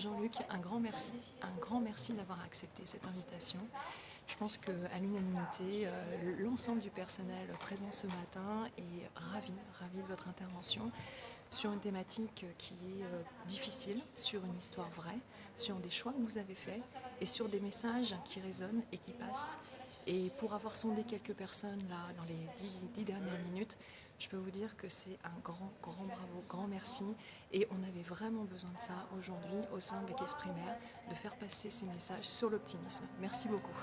Jean-Luc, un grand merci, un grand merci d'avoir accepté cette invitation. Je pense qu'à l'unanimité, euh, l'ensemble du personnel présent ce matin est ravi, ravi de votre intervention sur une thématique qui est euh, difficile, sur une histoire vraie, sur des choix que vous avez faits et sur des messages qui résonnent et qui passent. Et pour avoir sondé quelques personnes là dans les dix, dernières minutes, je peux vous dire que c'est un grand, grand bravo, merci. Et on avait vraiment besoin de ça aujourd'hui au sein de la caisse primaire, de faire passer ces messages sur l'optimisme. Merci beaucoup.